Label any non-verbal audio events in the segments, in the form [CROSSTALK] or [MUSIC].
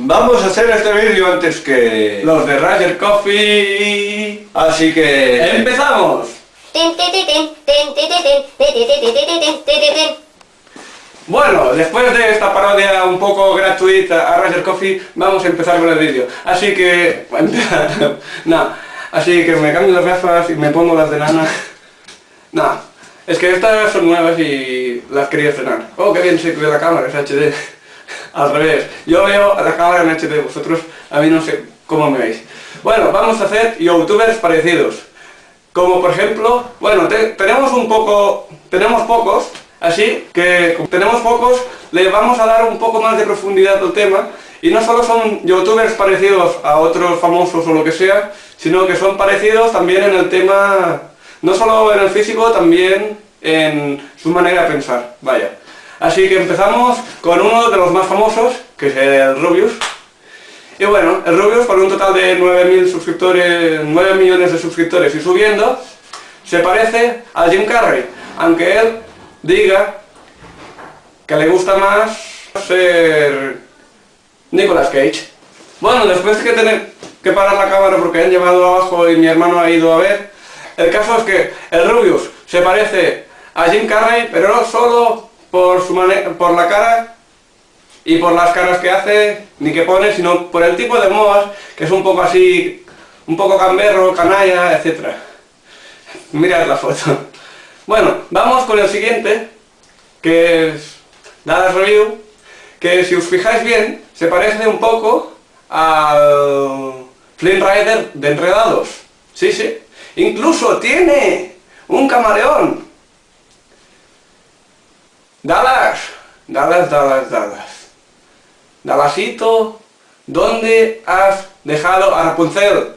Vamos a hacer este vídeo antes que los de Roger Coffee, así que empezamos. Bueno, después de esta parodia un poco gratuita a Roger Coffee, vamos a empezar con el vídeo. Así que... no, así que me cambio las gafas y me pongo las de lana. No, es que estas son nuevas y las quería estrenar. Oh, qué bien se ve la cámara, es HD. Al revés, yo veo la cámara en HD, vosotros a mí no sé cómo me veis. Bueno, vamos a hacer youtubers parecidos. Como por ejemplo, bueno, tenemos un poco, tenemos pocos, así que como tenemos pocos, le vamos a dar un poco más de profundidad al tema y no solo son youtubers parecidos a otros famosos o lo que sea, sino que son parecidos también en el tema, no solo en el físico, también en su manera de pensar, vaya. Así que empezamos con uno de los más famosos, que es el Rubius. Y bueno, el Rubius con un total de 9.000 suscriptores, 9 millones de suscriptores y subiendo, se parece a Jim Carrey, aunque él diga que le gusta más ser Nicolas Cage. Bueno, después de que tener que parar la cámara porque han llevado abajo y mi hermano ha ido a ver, el caso es que el Rubius se parece a Jim Carrey, pero no solo por, su por la cara y por las caras que hace, ni que pone, sino por el tipo de modas, que es un poco así, un poco camberro, canalla, etc. Mirad la foto. Bueno, vamos con el siguiente, que es Dallas Review, que si os fijáis bien, se parece un poco al Flynn Rider de Enredados. Sí, sí. Incluso tiene un camaleón. Dallas, Dallas, Dallas. Dallasito, ¿dónde has dejado a Rapunzel?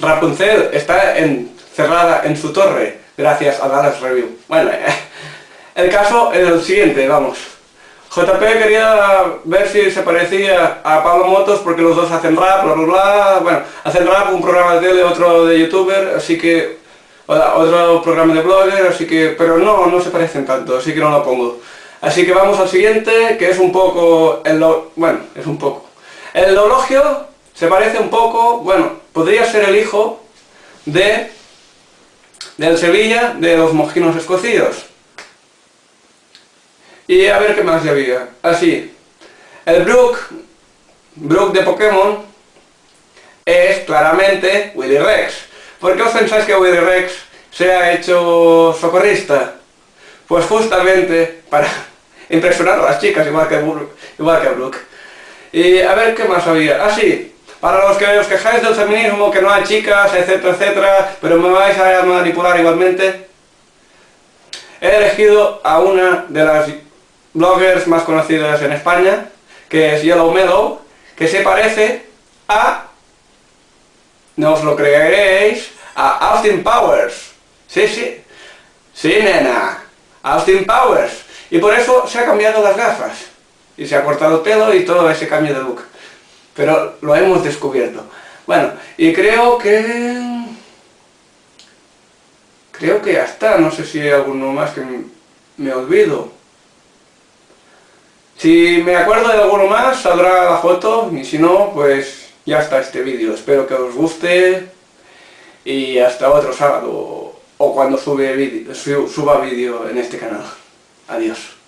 Rapunzel está encerrada en su torre, gracias a Dallas Review. Bueno, [LAUGHS] el caso es el siguiente, vamos. JP quería ver si se parecía a Pablo Motos porque los dos hacen rap, bla bla bla, bueno, hacen rap, un programa de tele, otro de youtuber, así que otro programa de blogger, así que, pero no, no se parecen tanto, así que no lo pongo. Así que vamos al siguiente, que es un poco, bueno, es un poco. El Lologio se parece un poco, bueno, podría ser el hijo de, del Sevilla, de los mojinos escocidos. Y a ver qué más había. Así, el Brook, Brook de Pokémon, es claramente Willy Rex. ¿Por qué os pensáis que Willy Rex se ha hecho socorrista? Pues justamente para [LAUGHS] impresionar a las chicas, igual que, igual que Brooke. Y a ver qué más había. Ah, sí, para los que os quejáis del feminismo, que no hay chicas, etcétera, etcétera, pero me vais a manipular igualmente, he elegido a una de las bloggers más conocidas en España, que es Yellow Meadow, que se parece a no os lo creeréis, a Austin Powers. Sí, sí. Sí, nena. Austin Powers. Y por eso se ha cambiado las gafas. Y se ha cortado el pelo y todo ese cambio de look. Pero lo hemos descubierto. Bueno, y creo que... Creo que ya está. No sé si hay alguno más que me olvido. Si me acuerdo de alguno más, saldrá la foto. Y si no, pues ya está este vídeo. Espero que os guste y hasta otro sábado o cuando suba vídeo en este canal. Adiós.